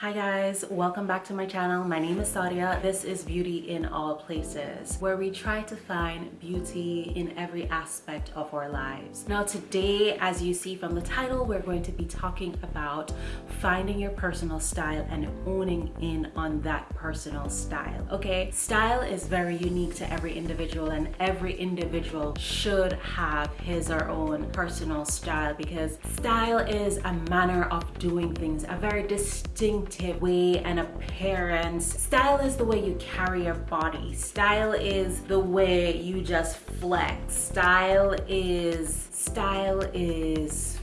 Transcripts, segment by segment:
Hi guys, welcome back to my channel. My name is Sadia. This is Beauty in All Places, where we try to find beauty in every aspect of our lives. Now today, as you see from the title, we're going to be talking about finding your personal style and owning in on that personal style, okay? Style is very unique to every individual and every individual should have his or own personal style because style is a manner of doing things, a very distinct distinctive way and appearance. Style is the way you carry your body. Style is the way you just flex. Style is, style is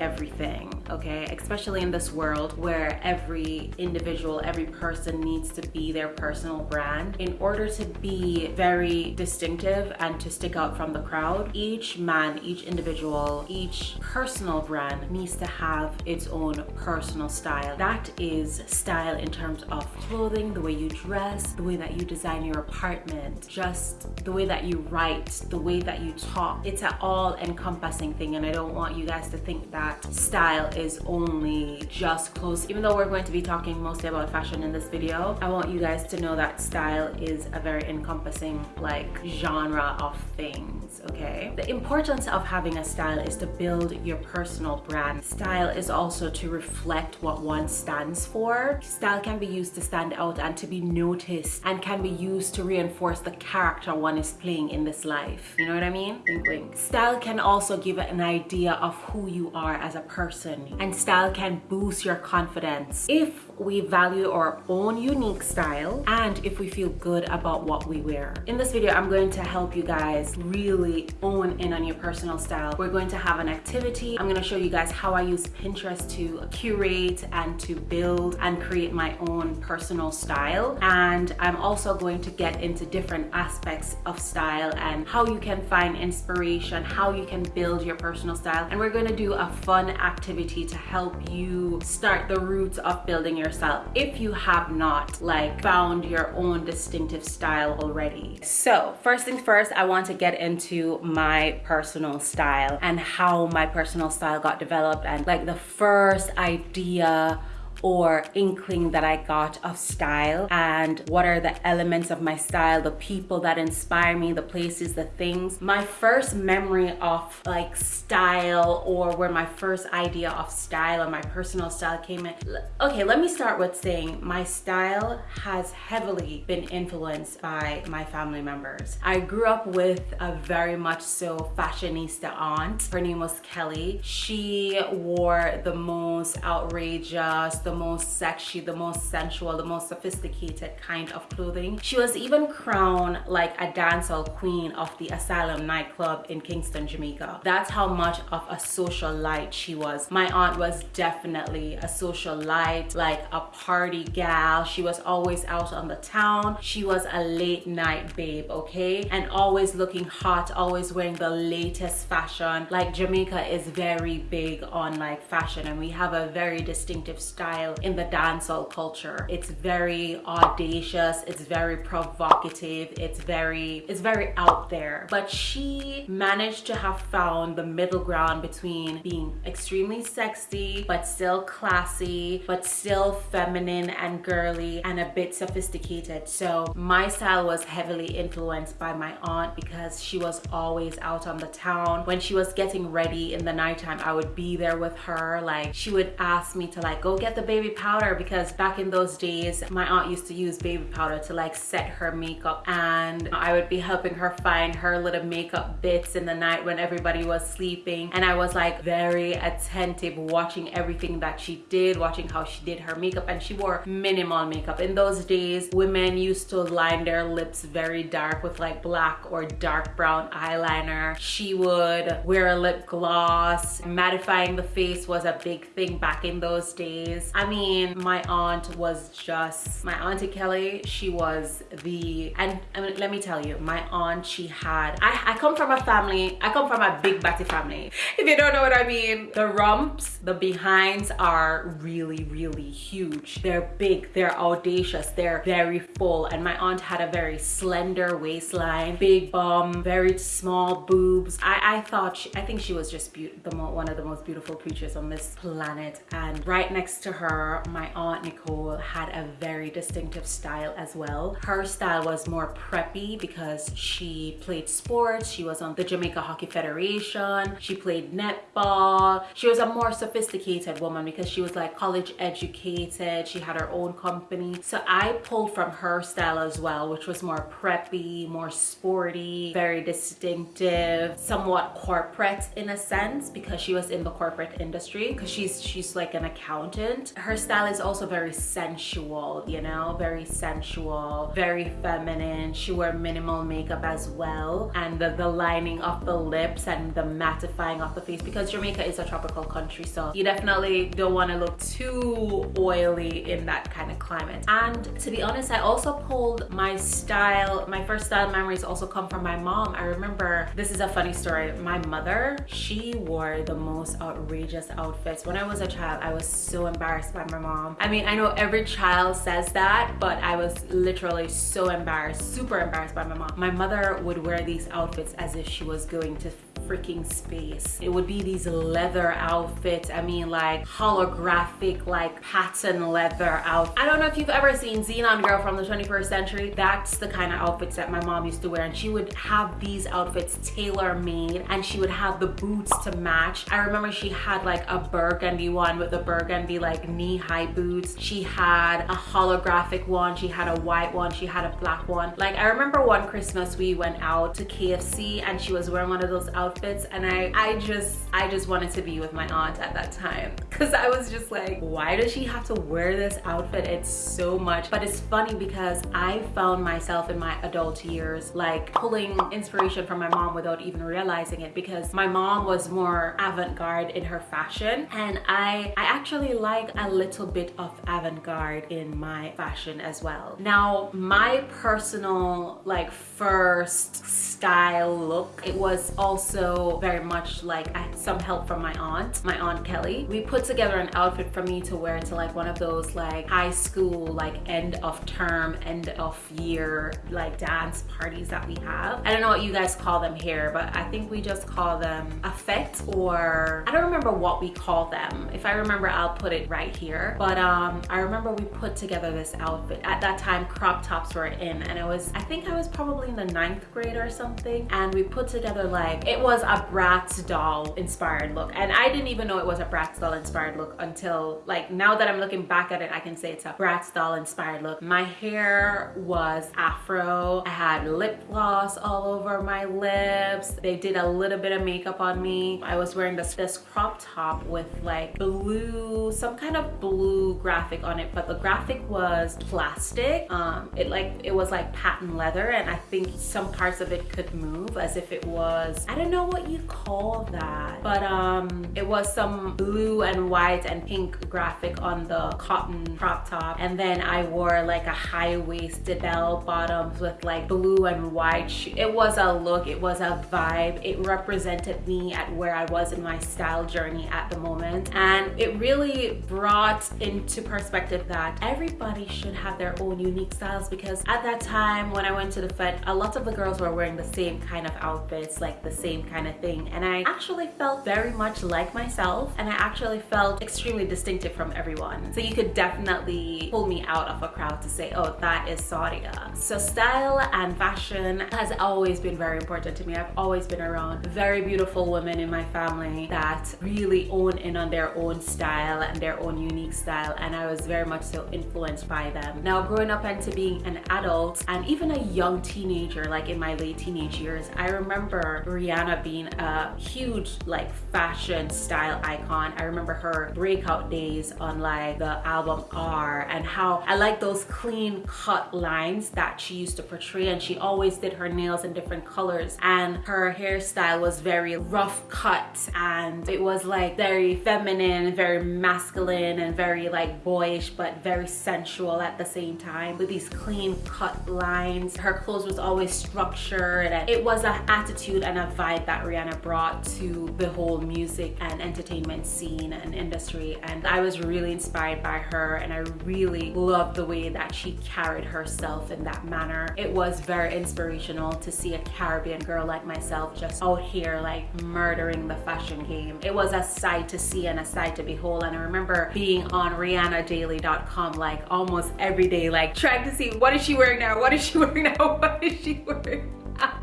everything okay? Especially in this world where every individual every person needs to be their personal brand. In order to be very distinctive and to stick out from the crowd each man each individual each personal brand needs to have its own personal style. That is style in terms of clothing the way you dress the way that you design your apartment just the way that you write the way that you talk. It's an all encompassing thing and i don't want you guys to think that style is only just clothes. Even though we're going to be talking mostly about fashion in this video, I want you guys to know that style is a very encompassing like genre of things, okay? The importance of having a style is to build your personal brand. Style is also to reflect what one stands for. Style can be used to stand out and to be noticed and can be used to reinforce the character one is playing in this life. You know what I mean? Wink wink. Style can also give an idea of who you are as a person and style can boost your confidence. If we value our own unique style and if we feel good about what we wear. In this video, I'm going to help you guys really own in on your personal style. We're going to have an activity. I'm going to show you guys how I use Pinterest to curate and to build and create my own personal style. And I'm also going to get into different aspects of style and how you can find inspiration, how you can build your personal style. And we're going to do a fun activity to help you start the roots of building your style if you have not like found your own distinctive style already. So first things first, I want to get into my personal style and how my personal style got developed and like the first idea or inkling that I got of style and what are the elements of my style, the people that inspire me, the places, the things. My first memory of like style or where my first idea of style or my personal style came in. Okay, let me start with saying my style has heavily been influenced by my family members. I grew up with a very much so fashionista aunt. Her name was Kelly. She wore the most outrageous, the most sexy, the most sensual, the most sophisticated kind of clothing. She was even crowned like a dancehall queen of the Asylum nightclub in Kingston, Jamaica. That's how much of a socialite she was. My aunt was definitely a socialite, like a party gal. She was always out on the town. She was a late night babe, okay? And always looking hot, always wearing the latest fashion. Like Jamaica is very big on like fashion and we have a very distinctive style style in the dancehall culture. It's very audacious, it's very provocative, it's very, it's very out there. But she managed to have found the middle ground between being extremely sexy, but still classy, but still feminine and girly and a bit sophisticated. So my style was heavily influenced by my aunt because she was always out on the town. When she was getting ready in the nighttime, I would be there with her. Like she would ask me to like, go get the baby powder because back in those days, my aunt used to use baby powder to like set her makeup and I would be helping her find her little makeup bits in the night when everybody was sleeping. And I was like very attentive watching everything that she did, watching how she did her makeup and she wore minimal makeup. In those days, women used to line their lips very dark with like black or dark brown eyeliner. She would wear a lip gloss. Mattifying the face was a big thing back in those days. I mean, my aunt was just, my auntie Kelly, she was the, and I mean, let me tell you, my aunt, she had, I, I come from a family, I come from a big batty family. If you don't know what I mean, the rumps, the behinds are really, really huge. They're big, they're audacious, they're very full. And my aunt had a very slender waistline, big bum, very small boobs. I, I thought, she, I think she was just the one of the most beautiful creatures on this planet. And right next to her her, my aunt Nicole had a very distinctive style as well. Her style was more preppy because she played sports. She was on the Jamaica Hockey Federation. She played netball. She was a more sophisticated woman because she was like college educated. She had her own company. So I pulled from her style as well, which was more preppy, more sporty, very distinctive, somewhat corporate in a sense because she was in the corporate industry because she's she's like an accountant. Her style is also very sensual, you know, very sensual, very feminine. She wore minimal makeup as well and the, the lining of the lips and the mattifying of the face because Jamaica is a tropical country so you definitely don't want to look too oily in that kind of climate. And to be honest, I also pulled my style, my first style memories also come from my mom. I remember, this is a funny story, my mother, she wore the most outrageous outfits. When I was a child, I was so embarrassed by my mom. I mean, I know every child says that, but I was literally so embarrassed, super embarrassed by my mom. My mother would wear these outfits as if she was going to freaking space. It would be these leather outfits. I mean like holographic like pattern leather outfits. I don't know if you've ever seen Zenon Girl from the 21st century. That's the kind of outfits that my mom used to wear and she would have these outfits tailor made and she would have the boots to match. I remember she had like a burgundy one with the burgundy like knee-high boots. She had a holographic one. She had a white one. She had a black one. Like I remember one Christmas we went out to KFC and she was wearing one of those outfits outfits and I, I just, I just wanted to be with my aunt at that time because I was just like, why does she have to wear this outfit? It's so much. But it's funny because I found myself in my adult years like pulling inspiration from my mom without even realizing it because my mom was more avant-garde in her fashion and I, I actually like a little bit of avant-garde in my fashion as well. Now, my personal like first style look, it was also very much like I had some help from my aunt, my aunt Kelly. We put together an outfit for me to wear to like one of those like high school like end of term, end of year like dance parties that we have. I don't know what you guys call them here, but I think we just call them fete or I don't remember what we call them. If I remember, I'll put it right here. But um, I remember we put together this outfit. At that time, crop tops were in and it was, I think I was probably in the ninth grade or something. And we put together like, it was was a Bratz doll inspired look and I didn't even know it was a Bratz doll inspired look until like now that I'm looking back at it I can say it's a Bratz doll inspired look. My hair was afro. I had lip gloss all over my lips. They did a little bit of makeup on me. I was wearing this, this crop top with like blue, some kind of blue graphic on it but the graphic was plastic. Um, it like it was like patent leather and I think some parts of it could move as if it was I don't know know what you call that, but um, it was some blue and white and pink graphic on the cotton crop top. And then I wore like a high-waisted bell bottoms with like blue and white. It was a look, it was a vibe. It represented me at where I was in my style journey at the moment. And it really brought into perspective that everybody should have their own unique styles because at that time when I went to the Fete, a lot of the girls were wearing the same kind of outfits, like the same kind of thing. And I actually felt very much like myself and I actually felt extremely distinctive from everyone. So you could definitely pull me out of a crowd to say, oh, that is Sadia. So style and fashion has always been very important to me. I've always been around very beautiful women in my family that really own in on their own style and their own unique style. And I was very much so influenced by them. Now growing up into being an adult and even a young teenager, like in my late teenage years, I remember Rihanna being a huge like fashion style icon. I remember her breakout days on like the album R and how I like those clean cut lines that she used to portray and she always did her nails in different colors and her hairstyle was very rough cut and it was like very feminine, very masculine and very like boyish but very sensual at the same time with these clean cut lines. Her clothes was always structured and it was an attitude and a vibe light that Rihanna brought to the whole music and entertainment scene and industry. And I was really inspired by her and I really loved the way that she carried herself in that manner. It was very inspirational to see a Caribbean girl like myself just out here like murdering the fashion game. It was a sight to see and a sight to behold. And I remember being on RihannaDaily.com like almost every day, like trying to see what is she wearing now? What is she wearing now? What is she wearing? now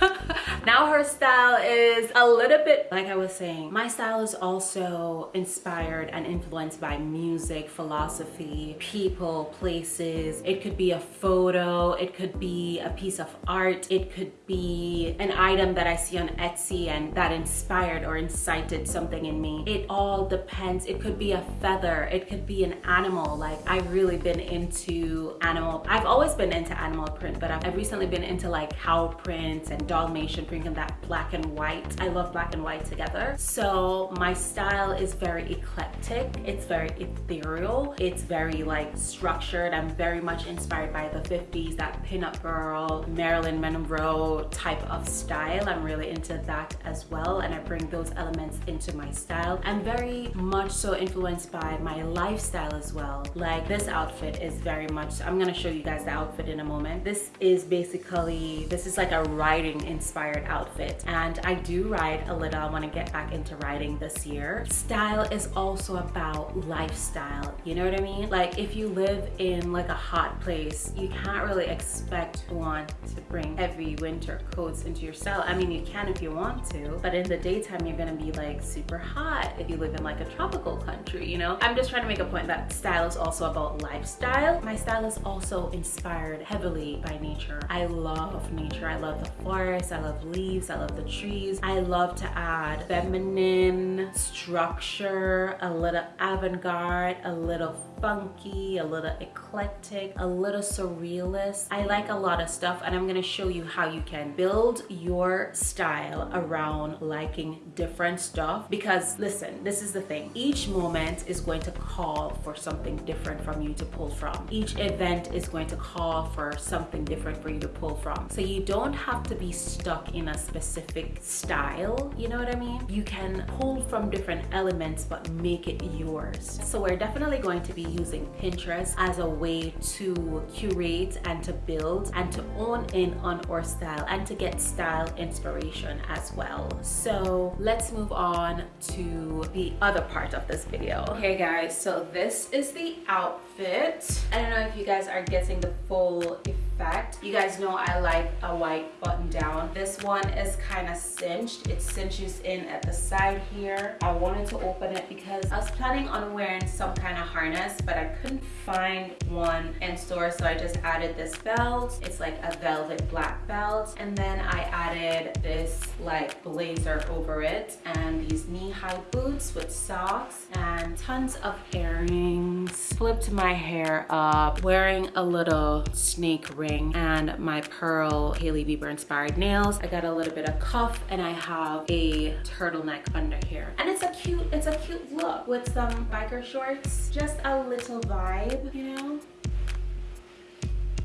her style is a little bit like I was saying my style is also inspired and influenced by music philosophy people places. It could be a photo it could be a piece of art it could be an item that I see on Etsy and that inspired or incited something in me. It all depends. It could be a feather it could be an animal. Like I've really been into animal I've always been into animal print but I've recently been into like cow prints and Dalmatian bringing that black and white. I love black and white together. So my style is very eclectic. It's very ethereal. It's very like structured. I'm very much inspired by the 50s, that pinup girl, Marilyn Monroe type of style. I'm really into that as well. And I bring those elements into my style. I'm very much so influenced by my lifestyle as well. Like this outfit is very much, I'm gonna show you guys the outfit in a moment. This is basically, this is like a riding inspired outfit and I do ride a little. I want to get back into riding this year. Style is also about lifestyle. You know what I mean? Like if you live in like a hot place, you can't really expect one to bring heavy winter coats into your style. I mean, you can if you want to, but in the daytime, you're gonna be like super hot if you live in like a tropical country, you know? I'm just trying to make a point that style is also about lifestyle. My style is also inspired heavily by nature. I love nature. I love the forest. I love leaves. I love the trees. I love to add feminine structure, a little avant-garde, a little funky, a little eclectic, a little surrealist. I like a lot of stuff and I'm gonna show you how you can build your style around liking different stuff because listen, this is the thing. Each moment is going to call for something different from you to pull from. Each event is going to call for something different for you to pull from. So you don't have to be stuck in a specific style, you know what I mean? You can pull from different elements but make it yours. So we're definitely going to be using Pinterest as a way to curate and to build and to own in on our style and to get style inspiration as well. So let's move on to the other part of this video. Okay guys, so this is the outfit. I don't know if you guys are getting the full effect. You guys know I like a white button down. This one is kind of cinched. It cinches in at the side here. I wanted to open it because I was planning on wearing some kind of harness, but I couldn't find one in store. So I just added this belt. It's like a velvet black belt. And then I added this like blazer over it and these knee-high boots with socks and tons of earrings. Flipped my hair up, wearing a little snake ring and my pearl Hailey Bieber inspired nails. I got a little bit of cuff and I have a turtleneck under here. And it's a cute, it's a cute look with some biker shorts. Just a little vibe, you know?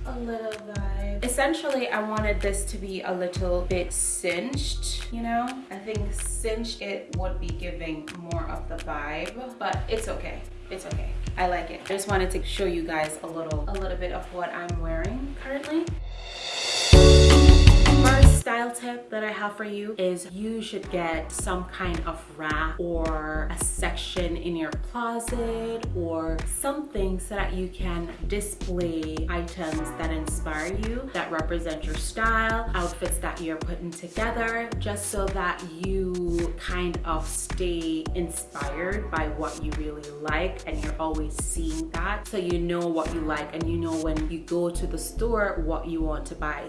a little vibe. Essentially, I wanted this to be a little bit cinched, you know? I think cinched it would be giving more of the vibe, but it's okay it's okay i like it i just wanted to show you guys a little a little bit of what i'm wearing currently First style tip that I have for you is you should get some kind of rack or a section in your closet or something so that you can display items that inspire you, that represent your style, outfits that you're putting together, just so that you kind of stay inspired by what you really like and you're always seeing that so you know what you like and you know when you go to the store what you want to buy.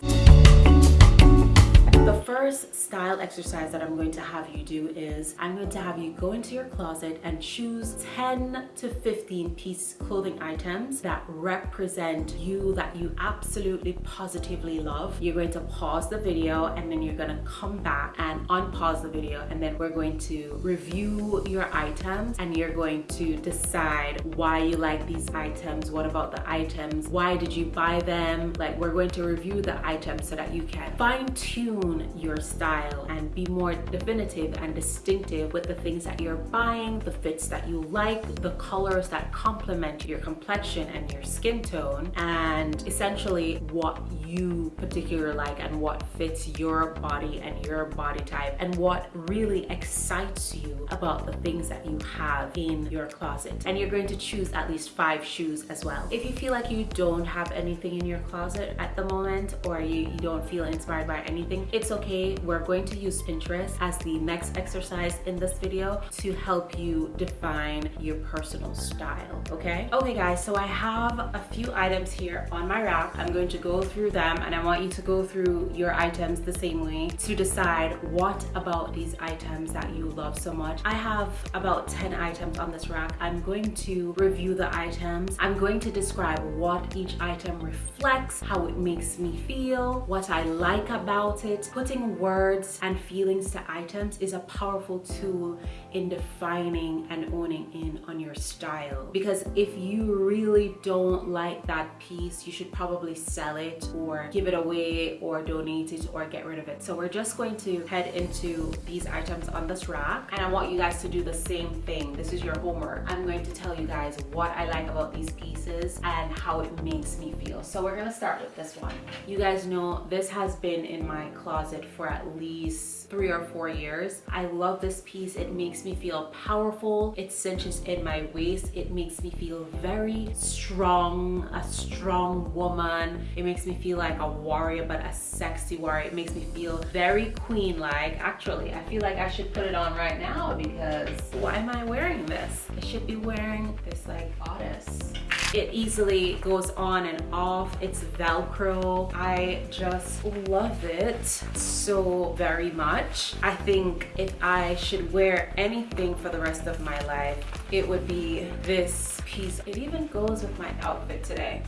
The first style exercise that I'm going to have you do is I'm going to have you go into your closet and choose 10 to 15 piece clothing items that represent you that you absolutely positively love. You're going to pause the video and then you're going to come back and unpause the video and then we're going to review your items and you're going to decide why you like these items, what about the items, why did you buy them? Like we're going to review the items so that you can fine tune own your style and be more definitive and distinctive with the things that you're buying, the fits that you like, the colors that complement your complexion and your skin tone, and essentially what you particularly like and what fits your body and your body type and what really excites you about the things that you have in your closet. And you're going to choose at least five shoes as well. If you feel like you don't have anything in your closet at the moment or you, you don't feel inspired by anything, it's okay. We're going to use Pinterest as the next exercise in this video to help you define your personal style, okay? Okay guys, so I have a few items here on my rack. I'm going to go through them and I want you to go through your items the same way to decide what about these items that you love so much. I have about 10 items on this rack. I'm going to review the items. I'm going to describe what each item reflects, how it makes me feel, what I like about it. Putting words and feelings to items is a powerful tool in defining and owning in on your style. Because if you really don't like that piece, you should probably sell it or give it away or donate it or get rid of it. So we're just going to head into these items on this rack and I want you guys to do the same thing. This is your homework. I'm going to tell you guys what I like about these pieces and how it makes me feel. So we're gonna start with this one. You guys know this has been in my closet for at least three or four years. I love this piece. It makes me feel powerful. It cinches in my waist. It makes me feel very strong, a strong woman. It makes me feel like a warrior, but a sexy warrior. It makes me feel very queen-like. Actually, I feel like I should put it on right now because why am I wearing this? I should be wearing this like bodice. It easily goes on and off. It's Velcro. I just love it so very much. I think if I should wear anything for the rest of my life, it would be this piece. It even goes with my outfit today.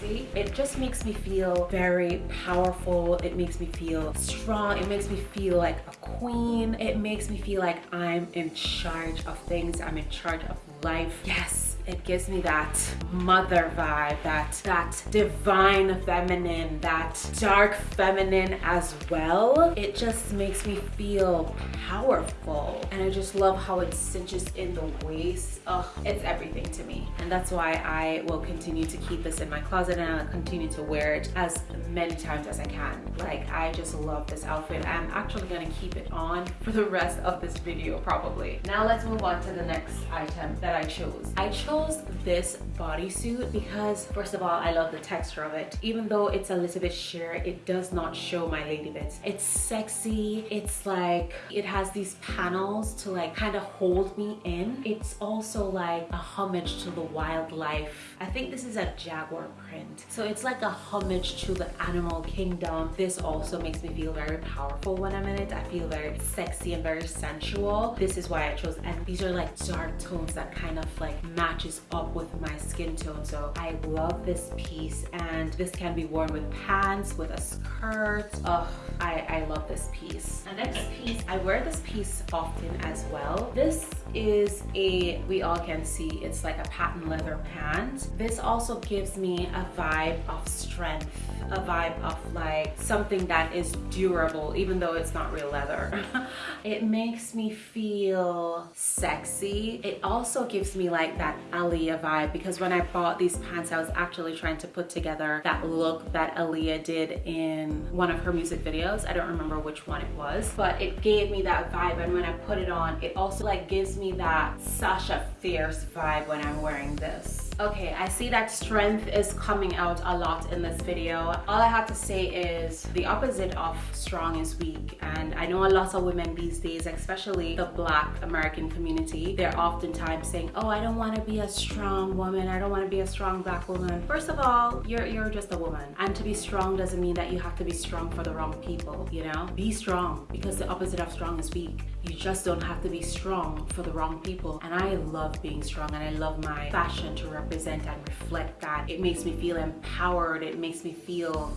See? It just makes me feel very powerful. It makes me feel strong. It makes me feel like a queen. It makes me feel like I'm in charge of things. I'm in charge of life. Yes, it gives me that mother vibe, that, that divine feminine, that dark feminine as well. It just makes me feel powerful. And I just love how it cinches in the waist. Oh, it's everything to me. And that's why I will continue to keep this in my closet and I'll continue to wear it as many times as I can. Like, I just love this outfit. I'm actually gonna keep it on for the rest of this video, probably. Now let's move on to the next item that I chose. I chose this bodysuit because first of all I love the texture of it even though it's a little bit sheer it does not show my lady bits it's sexy it's like it has these panels to like kind of hold me in it's also like a homage to the wildlife I think this is a jaguar print so it's like a homage to the animal kingdom this also makes me feel very powerful when I'm in it I feel very sexy and very sensual this is why I chose and these are like dark tones that kind of like matches up with my skin tone. So I love this piece and this can be worn with pants, with a skirt. Oh, I, I love this piece. The next piece, I wear this piece often as well. This is a, we all can see, it's like a patent leather pant. This also gives me a vibe of strength, a vibe of like something that is durable, even though it's not real leather. it makes me feel sexy. It also gives me like that Aaliyah vibe because when I bought these pants, I was actually trying to put together that look that Aaliyah did in one of her music videos. I don't remember which one it was, but it gave me that vibe. And when I put it on, it also like gives me that Sasha Fierce vibe when I'm wearing this. Okay, I see that strength is coming out a lot in this video. All I have to say is the opposite of strong is weak. And I know a lot of women these days, especially the black American community, they're oftentimes saying, oh, I don't want to be a strong woman. I don't want to be a strong black woman. First of all, you're, you're just a woman. And to be strong doesn't mean that you have to be strong for the wrong people, you know? Be strong because the opposite of strong is weak. You just don't have to be strong for the wrong people. And I love being strong and I love my fashion to represent and reflect that. It makes me feel empowered. It makes me feel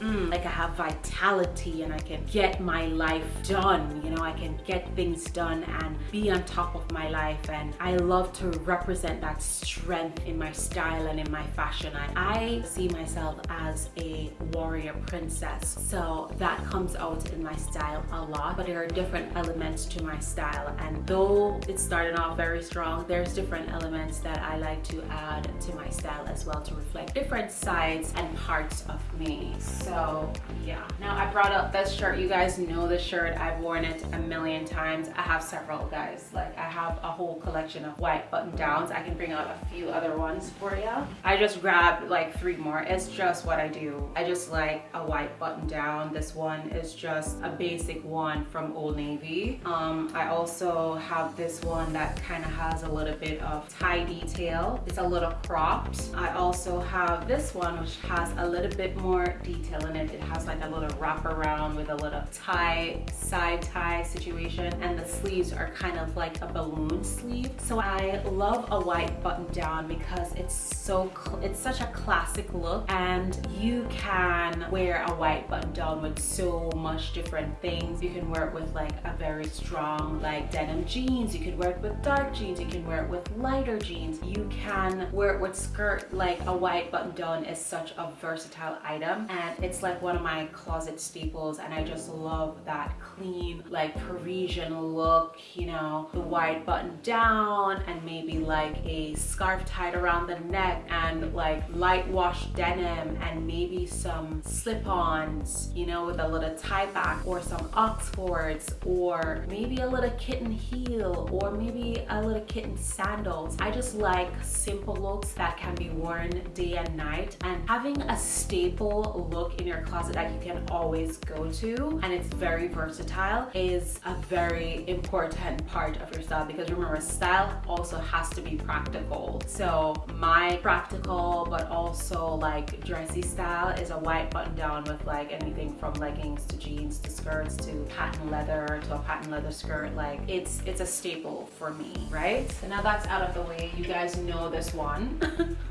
mm, like I have vitality and I can get my life done. You know, I can get things done and be on top of my life. And I love to represent that strength in my style and in my fashion. I, I see myself as a warrior princess. So that comes out in my style a lot, but there are different elements to my style. And though it started off very strong, there's different elements that I like to add to my style as well to reflect different sides and parts of me. So yeah. Now I brought up this shirt. You guys know the shirt. I've worn it a million times. I have several guys. Like I have a whole collection of white button downs. I can bring out a few other ones for you. I just grabbed like three more. It's just what I do. I just like a white button down. This one is just a basic one from Old Navy. Um, I also have this one that kind of has a little bit of tie detail. It's a little cropped. I also have this one which has a little bit more detail in it. It has like a little wrap around with a little tie, side tie situation and the sleeves are kind of like a balloon sleeve. So I love a white button down because it's so, it's such a classic look and you can wear a white button down with so much different things. You can wear it with like a very strong like denim jeans. You can wear it with dark jeans. You can wear it with lighter jeans. You can wear it with skirt like a white button down is such a versatile item and it's like one of my closet staples and I just love that clean like Parisian look you know the white button down and maybe like a scarf tied around the neck and like light wash denim and maybe some slip-ons you know with a little tie back or some oxfords or maybe a little kitten heel or maybe a little kitten sandals. I just like simple looks that can be worn day and night and having a staple look in your closet that you can always go to and it's very versatile is a very important part of your style. Because remember style also has to be practical. So my practical but also like dressy style is a white button down with like anything from leggings to jeans to skirts to patent leather to a patent leather skirt. Like it's it's a staple for me right? So now that's out of the way. You guys know this one.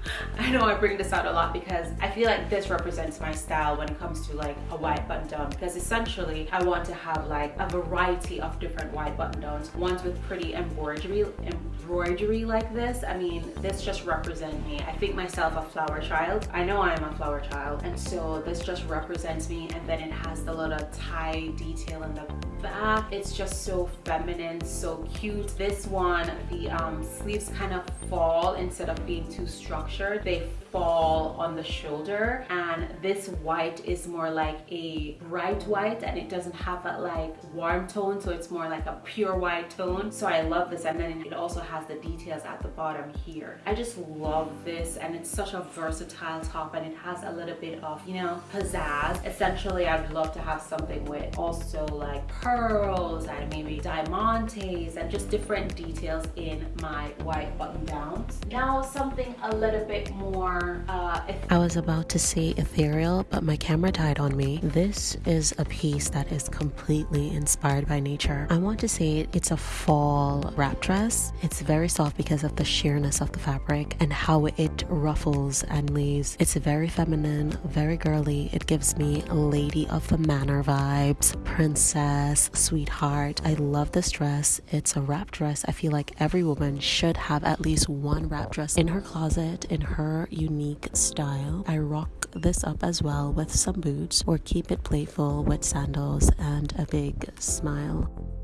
I know I bring this out a lot because I feel like this represents my style when it comes to like a white button down because essentially I want to have like a variety of different white button downs ones with pretty embroidery embroidery like this. I mean this just represents me. I think myself a flower child. I know I am a flower child and so this just represents me and then it has the little tie detail in the back. It's just so feminine so cute. This one the um, sleeves kind of fall instead of being too structured. They fall on the shoulder and this white is more like a bright white and it doesn't have that like warm tone so it's more like a pure white tone. So I love this and then it also has the details at the bottom here. I just love this and it's such a versatile top and it has a little bit of you know pizzazz. Essentially I'd love to have something with also like pearls and maybe diamantes and just different details in my white button downs. Now something a little bit more uh, I was about to say ethereal, but my camera died on me. This is a piece that is completely inspired by nature. I want to say it's a fall wrap dress. It's very soft because of the sheerness of the fabric and how it ruffles and leaves. It's very feminine, very girly. It gives me lady of the manor vibes, princess, sweetheart. I love this dress. It's a wrap dress. I feel like every woman should have at least one wrap dress in her closet in her unique unique style. I rock this up as well with some boots or keep it playful with sandals and a big smile.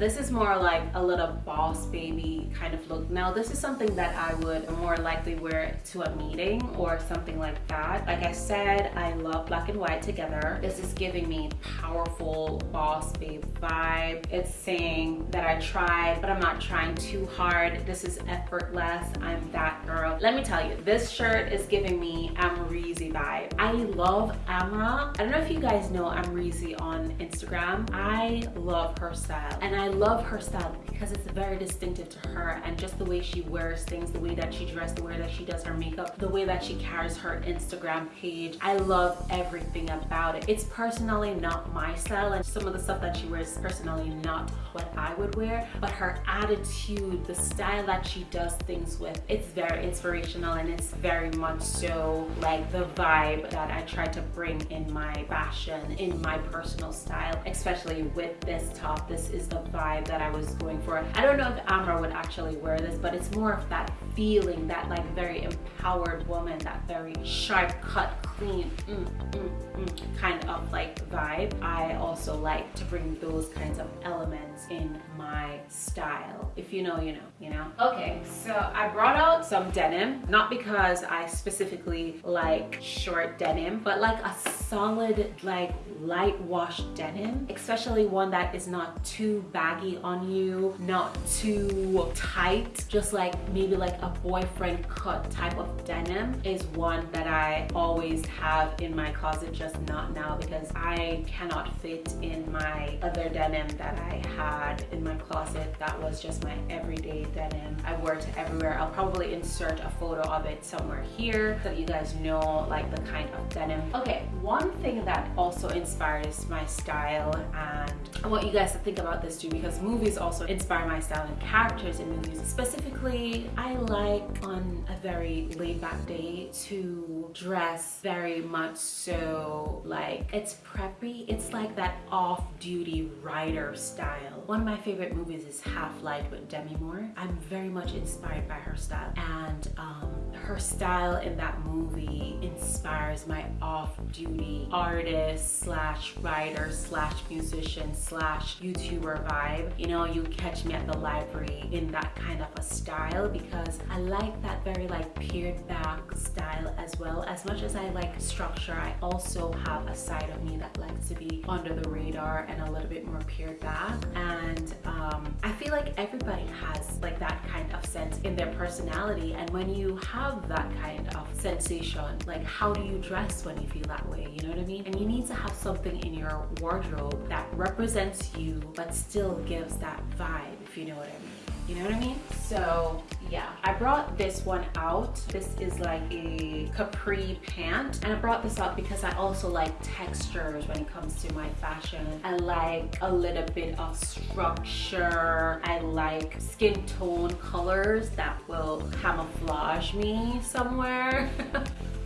This is more like a little boss baby kind of look. Now this is something that I would more likely wear to a meeting or something like that. Like I said, I love black and white together. This is giving me powerful boss babe vibe. It's saying that I tried, but I'm not trying too hard. This is effortless. I'm that girl. Let me tell you, this shirt is giving me Amrezy vibe. I love Amra. I don't know if you guys know Amrezy on Instagram. I love her style and I love her style because it's very distinctive to her and just the way she wears things, the way that she dresses, the way that she does her makeup, the way that she carries her Instagram page. I love everything about it. It's personally not my style and some of the stuff that she wears is personally not what I would wear, but her attitude, the style that she does things with, it's very, inspirational and it's very much so like the vibe that I try to bring in my fashion, in my personal style, especially with this top. This is the vibe that I was going for. I don't know if Amra would actually wear this, but it's more of that feeling, that like very empowered woman, that very sharp cut, clean, mm, mm, mm, kind of like vibe. I also like to bring those kinds of elements in my style. If you know, you know, you know? Okay, so I brought out some denim, not because I specifically like short denim, but like a solid, like light wash denim, especially one that is not too baggy on you, not too tight, just like maybe like a boyfriend cut type of denim is one that I always have in my closet, just not now because I cannot fit in my other denim that I had in my closet that was just my everyday denim. I wore it everywhere. I'll probably insert a photo of it somewhere here so you guys know like the kind of denim. Okay, one thing that also inspires my style and I want you guys to think about this too because movies also inspire my style and characters in movies. Specifically, I like on a very laid back day to dress very much so like it's preppy. It's like that off-duty rider style. One of my favorite movies is Half Light with Demi Moore. I'm very much inspired by her style and um, her style in that movie inspires my off-duty artist slash writer slash musician slash YouTuber vibe. You know, you catch me at the library in that kind of a style because I like that very like peered back style as well. As much as I like structure, I also have a side of me that likes to be under the radar and a little bit more peered back. And Um, I feel like everybody has like that kind of sense in their personality. And when you have that kind of sensation, like how do you dress when you feel that way? You know what I mean? And you need to have something in your wardrobe that represents you but still gives that vibe, if you know what I mean. You know what I mean? So yeah, I brought this one out. This is like a capri pant. And I brought this out because I also like textures when it comes to my fashion. I like a little bit of structure. I like skin tone colors that will camouflage me somewhere.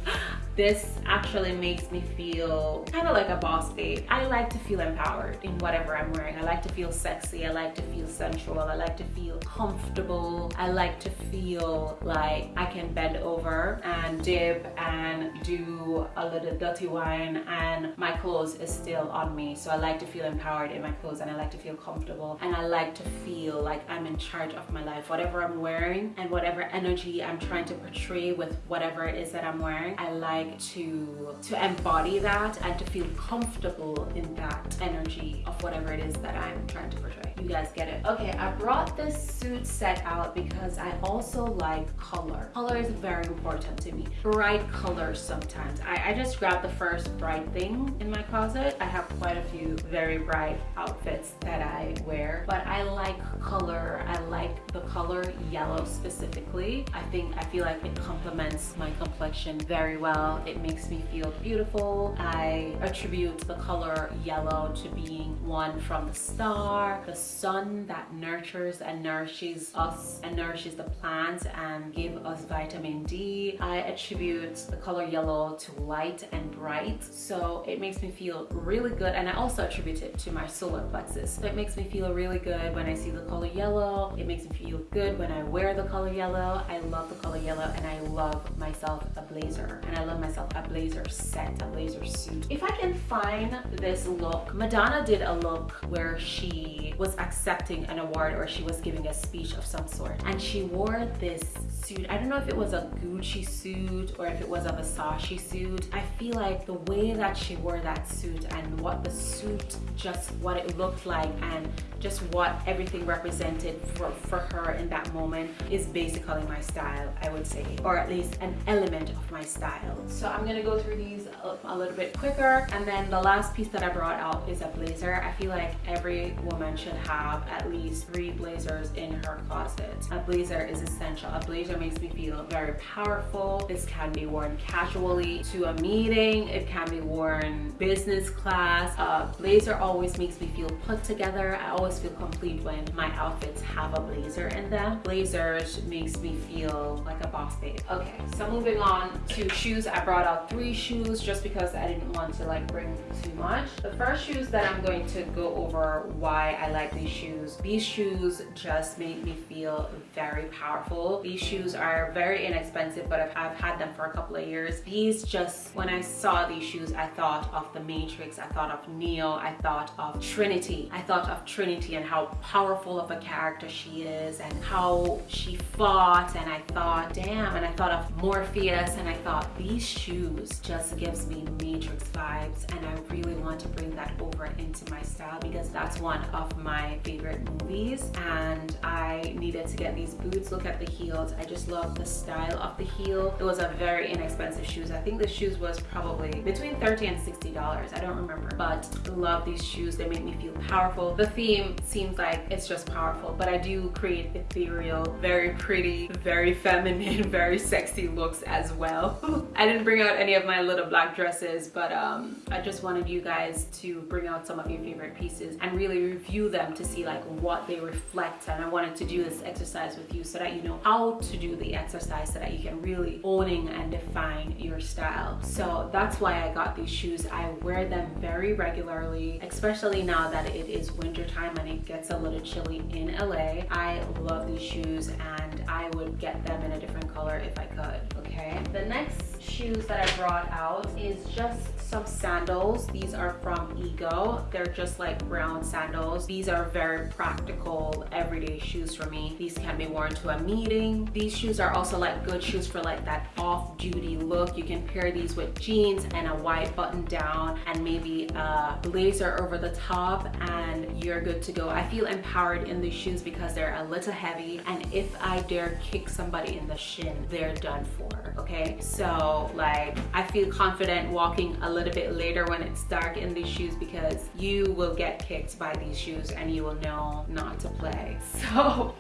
this actually makes me feel kind of like a boss babe. I like to feel empowered in whatever I'm wearing. I like to feel sexy. I like to feel sensual. I like to feel comfortable. I like to feel like I can bend over and dip and do a little dirty wine and my clothes is still on me. So I like to feel empowered in my clothes and I like to feel comfortable and I like to feel like I'm in charge of my life. Whatever I'm wearing and whatever energy I'm trying to portray with whatever it is that I'm wearing, I like to to embody that and to feel comfortable in that energy of whatever it is that I'm trying to portray. You guys get it? Okay, I brought this suit set out because I also like color. Color is very important to me. Bright colors sometimes. I, I just grabbed the first bright thing in my closet. I have quite a few very bright outfits that I wear, but I like color. I like the color yellow specifically. I think I feel like it complements my complexion very well it makes me feel beautiful. I attribute the color yellow to being one from the star, the sun that nurtures and nourishes us and nourishes the plants and give us vitamin D. I attribute the color yellow to light and bright. So it makes me feel really good. And I also attribute it to my solar plexus. So it makes me feel really good when I see the color yellow. It makes me feel good when I wear the color yellow. I love the color yellow and I love myself a blazer. And I love myself a blazer set, a blazer suit. If I can find this look, Madonna did a look where she was accepting an award or she was giving a speech of some sort and she wore this suit. I don't know if it was a Gucci suit or if it was a Versace suit. I feel like the way that she wore that suit and what the suit, just what it looked like and just what everything represented for, for her in that moment is basically my style, I would say, or at least an element of my style. so I'm gonna go through these a, a little bit quicker. And then the last piece that I brought out is a blazer. I feel like every woman should have at least three blazers in her closet. A blazer is essential. A blazer makes me feel very powerful. This can be worn casually to a meeting. It can be worn business class. A blazer always makes me feel put together. I always feel complete when my outfits have a blazer in them. Blazers makes me feel like a boss babe. Okay, so moving on to shoes. I brought out three shoes just because I didn't want to like bring too much. The first shoes that I'm going to go over why I like these shoes. These shoes just make me feel very powerful. These shoes are very inexpensive, but I've, I've had them for a couple of years. These just, when I saw these shoes, I thought of the Matrix, I thought of Neo, I thought of Trinity. I thought of Trinity and how powerful of a character she is and how she fought and I thought, damn, and I thought of Morpheus and I thought these shoes just gives me Matrix vibes and I really want to bring that over into my style because that's one of my favorite movies and I needed to get these boots. Look at the heels. I just love the style of the heel. It was a very inexpensive shoes. I think the shoes was probably between 30 and $60. I don't remember, but love these shoes. They make me feel powerful. The theme seems like it's just powerful, but I do create ethereal, very pretty, very feminine, very sexy looks as well. I didn't bring out any of my little black dresses, but um, I just wanted you guys to bring out some of your favorite pieces and really review them to see like what they reflect. And I wanted to do this exercise with you so that you know how to do the exercise so that you can really owning and define your style. So that's why I got these shoes. I wear them very regularly, especially now that it is winter time and it gets a little chilly in LA. I love these shoes and I would get them in a different color if I could, okay? The next shoes that I brought out is just some sandals. These are from Ego. They're just like brown sandals. These are very practical everyday shoes for me. These can be worn to a meeting. These shoes are also like good shoes for like that off-duty look. You can pair these with jeans and a white button down and maybe a blazer over the top and you're good to go. I feel empowered in these shoes because they're a little heavy and if I dare kick somebody in the shin, they're done for, okay? So like I feel confident walking a little bit later when it's dark in these shoes because you will get kicked by these shoes and you will know not to play. So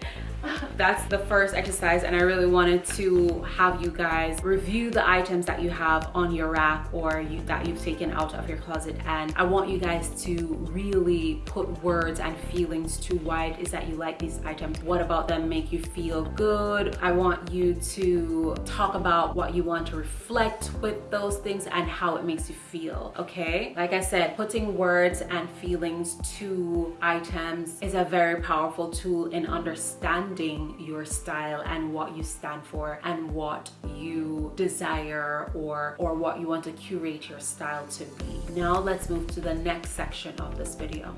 that's the first exercise and I really wanted to have you guys review the items that you have on your rack or you, that you've taken out of your closet and I want you guys to really put words and feelings to why it is that you like these items. What about them make you feel good? I want you to talk about what you want to reflect with those things and how it makes you feel, okay? Like I said, putting words and feelings to items is a very powerful tool in understanding your style and what you stand for and what you desire or, or what you want to curate your style to be. Now let's move to the next section of this video.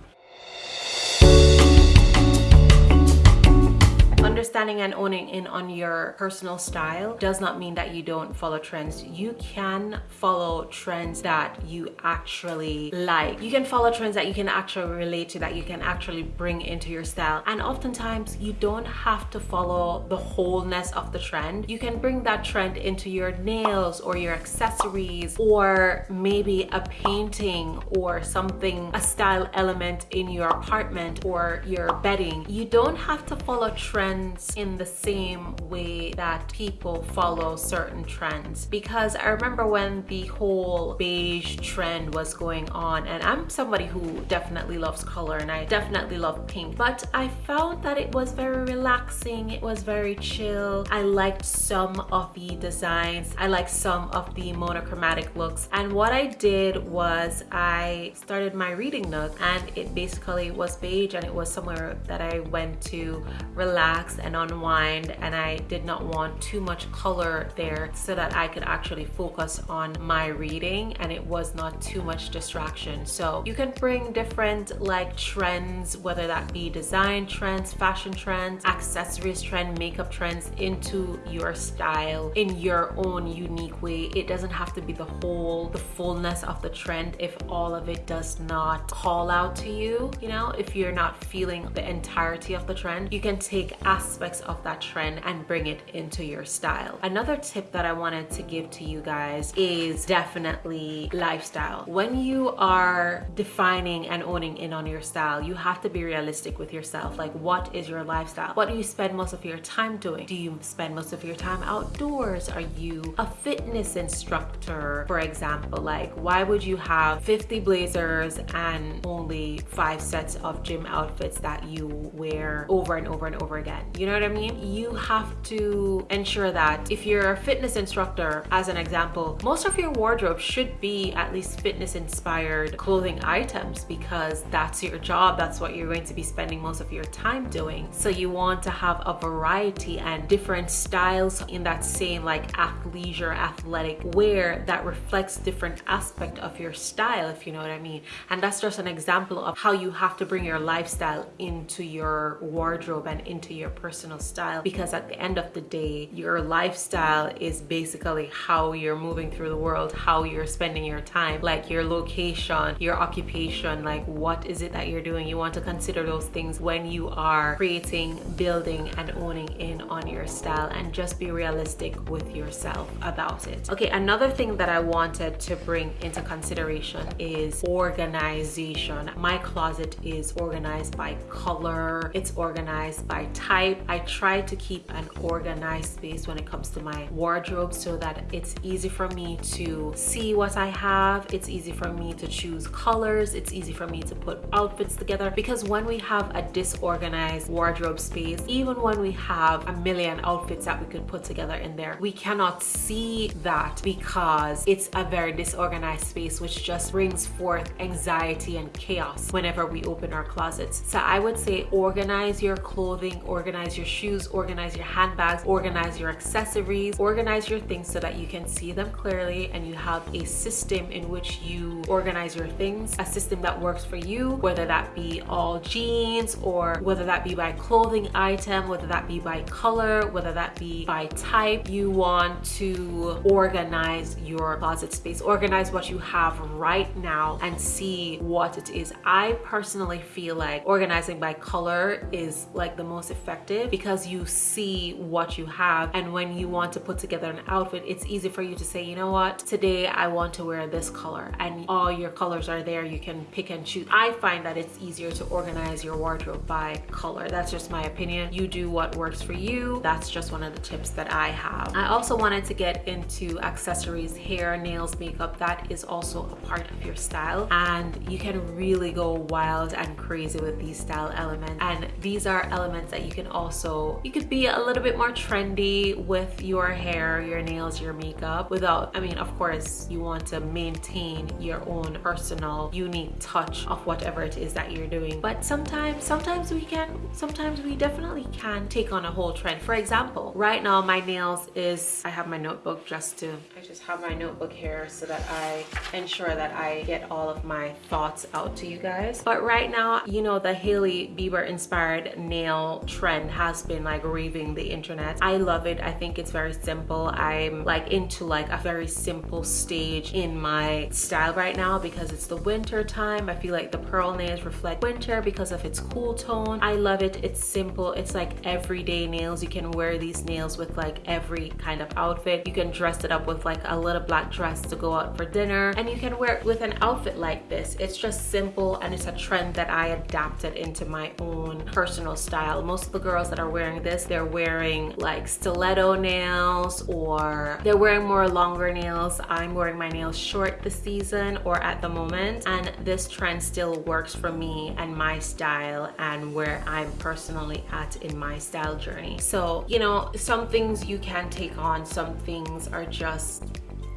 Understanding and owning in on your personal style does not mean that you don't follow trends. You can follow trends that you actually like. You can follow trends that you can actually relate to, that you can actually bring into your style. And oftentimes you don't have to follow the wholeness of the trend. You can bring that trend into your nails or your accessories or maybe a painting or something, a style element in your apartment or your bedding. You don't have to follow trends trends in the same way that people follow certain trends. Because I remember when the whole beige trend was going on, and I'm somebody who definitely loves color and I definitely love pink, but I found that it was very relaxing, it was very chill. I liked some of the designs, I liked some of the monochromatic looks, and what I did was I started my reading nook and it basically was beige and it was somewhere that I went to relax and unwind and I did not want too much color there so that I could actually focus on my reading and it was not too much distraction. So you can bring different like trends, whether that be design trends, fashion trends, accessories trend, makeup trends into your style in your own unique way. It doesn't have to be the whole, the fullness of the trend if all of it does not call out to you. You know, if you're not feeling the entirety of the trend, you can take aspects aspects of that trend and bring it into your style. Another tip that I wanted to give to you guys is definitely lifestyle. When you are defining and owning in on your style, you have to be realistic with yourself. Like what is your lifestyle? What do you spend most of your time doing? Do you spend most of your time outdoors? Are you a fitness instructor, for example? Like why would you have 50 blazers and only five sets of gym outfits that you wear over and over and over again? You know what I mean? You have to ensure that if you're a fitness instructor, as an example, most of your wardrobe should be at least fitness inspired clothing items because that's your job. That's what you're going to be spending most of your time doing. So you want to have a variety and different styles in that same like athleisure athletic wear that reflects different aspect of your style, if you know what I mean. And that's just an example of how you have to bring your lifestyle into your wardrobe and into your personal style because at the end of the day, your lifestyle is basically how you're moving through the world, how you're spending your time, like your location, your occupation, like what is it that you're doing. You want to consider those things when you are creating, building, and owning in on your style and just be realistic with yourself about it. Okay, another thing that I wanted to bring into consideration is organization. My closet is organized by color, it's organized by type. I try to keep an organized space when it comes to my wardrobe so that it's easy for me to see what I have. It's easy for me to choose colors. It's easy for me to put outfits together because when we have a disorganized wardrobe space, even when we have a million outfits that we could put together in there, we cannot see that because it's a very disorganized space which just brings forth anxiety and chaos whenever we open our closets. So I would say organize your clothing, organize your shoes, organize your handbags, organize your accessories, organize your things so that you can see them clearly and you have a system in which you organize your things, a system that works for you, whether that be all jeans or whether that be by clothing item, whether that be by color, whether that be by type. You want to organize your closet space, organize what you have right now and see what it is. I personally feel like organizing by color is like the most effective because you see what you have. And when you want to put together an outfit it's easy for you to say you know what? Today I want to wear this color. And all your colors are there. You can pick and choose. I find that it's easier to organize your wardrobe by color. That's just my opinion. You do what works for you. That's just one of the tips that I have. I also wanted to get into accessories hair nails makeup. That is also a part of your style. And you can really go wild and crazy with these style elements. And these are elements that you can also you could be a little bit more trendy with your hair your nails your makeup without I mean of course you want to maintain your own personal unique touch of whatever it is that you're doing. But sometimes sometimes we can sometimes we definitely can take on a whole trend. For example right now my nails is I have my notebook just to I just have my notebook here so that I ensure that I get all of my thoughts out to you guys. But right now you know the Hailey Bieber inspired nail trend has been like raving the internet. I love it. I think it's very simple. I'm like into like a very simple stage in my style right now because it's the winter time. I feel like the pearl nails reflect winter because of its cool tone. I love it. It's simple. It's like everyday nails. You can wear these nails with like every kind of outfit. You can dress it up with like a little black dress to go out for dinner. And you can wear it with an outfit like this. It's just simple and it's a trend that I adapted into my own personal style. Most of the girls that are wearing this they're wearing like stiletto nails or they're wearing more longer nails. I'm wearing my nails short this season or at the moment and this trend still works for me and my style and where I'm personally at in my style journey. So you know some things you can take on some things are just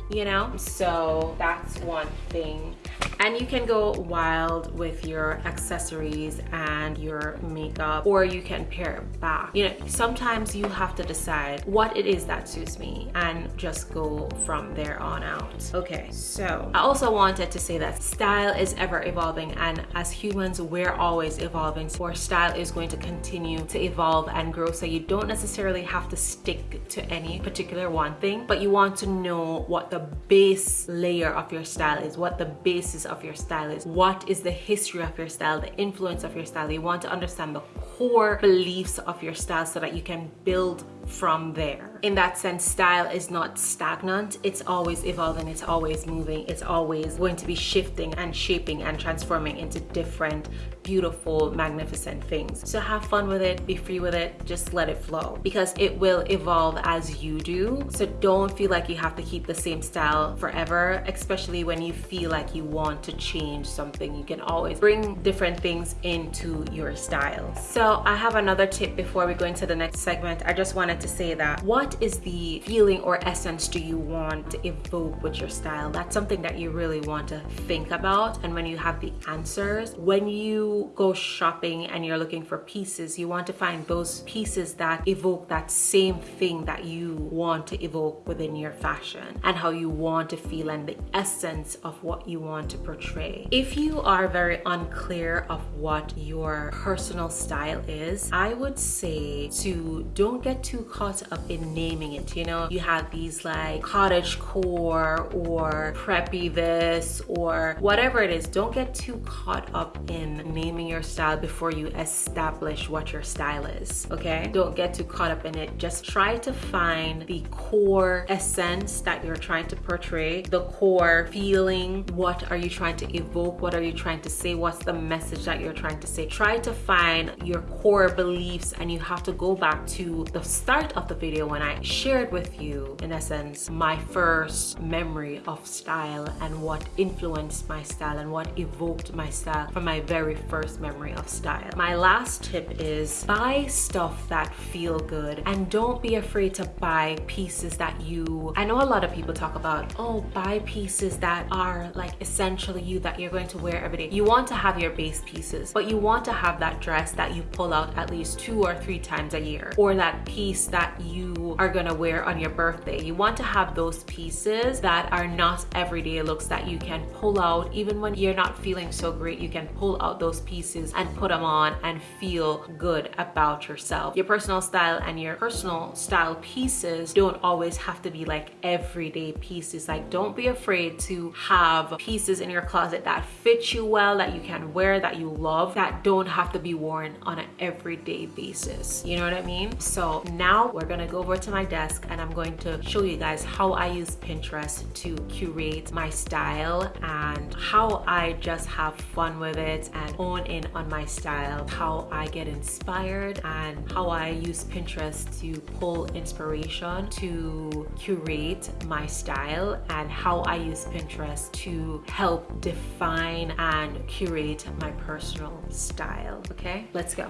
you know? So that's one thing. And you can go wild with your accessories and your makeup or you can pare it back. You know sometimes you have to decide what it is that suits me and just go from there on out. Okay so i also wanted to say that style is ever evolving and as humans we're always evolving. So our style is going to continue to evolve and grow. So you don't necessarily have to stick to any particular one thing but you want to know what the the base layer of your style is, what the basis of your style is, what is the history of your style, the influence of your style. You want to understand the core beliefs of your style so that you can build from there. In that sense, style is not stagnant. It's always evolving, it's always moving, it's always going to be shifting and shaping and transforming into different beautiful, magnificent things. So have fun with it, be free with it, just let it flow because it will evolve as you do. So don't feel like you have to keep the same style forever, especially when you feel like you want to change something. You can always bring different things into your style. So I have another tip before we go into the next segment. I just wanted to say that what is the feeling or essence do you want to evoke with your style? That's something that you really want to think about. And when you have the answers, when you go shopping and you're looking for pieces, you want to find those pieces that evoke that same thing that you want to evoke within your fashion and how you want to feel and the essence of what you want to portray. If you are very unclear of what your personal style is, I would say to don't get too caught up in naming it. You know, you have these like cottage core or preppy this or whatever it is. Don't get too caught up in naming your style before you establish what your style is. Okay, don't get too caught up in it. Just try to find the core essence that you're trying to portray, the core feeling. What are you trying to evoke? What are you trying to say? What's the message that you're trying to say? Try to find your core beliefs, and you have to go back to the start start of the video when I shared with you, in essence, my first memory of style and what influenced my style and what evoked my style from my very first memory of style. My last tip is buy stuff that feel good and don't be afraid to buy pieces that you, I know a lot of people talk about, oh, buy pieces that are like essentially you that you're going to wear every day. You want to have your base pieces, but you want to have that dress that you pull out at least two or three times a year or that piece that you are gonna wear on your birthday. You want to have those pieces that are not everyday looks that you can pull out even when you're not feeling so great. You can pull out those pieces and put them on and feel good about yourself. Your personal style and your personal style pieces don't always have to be like everyday pieces. Like don't be afraid to have pieces in your closet that fit you well, that you can wear, that you love, that don't have to be worn on an everyday basis. You know what I mean? So now now we're gonna go over to my desk and I'm going to show you guys how I use Pinterest to curate my style and how I just have fun with it and hone in on my style, how I get inspired and how I use Pinterest to pull inspiration to curate my style and how I use Pinterest to help define and curate my personal style. Okay, let's go.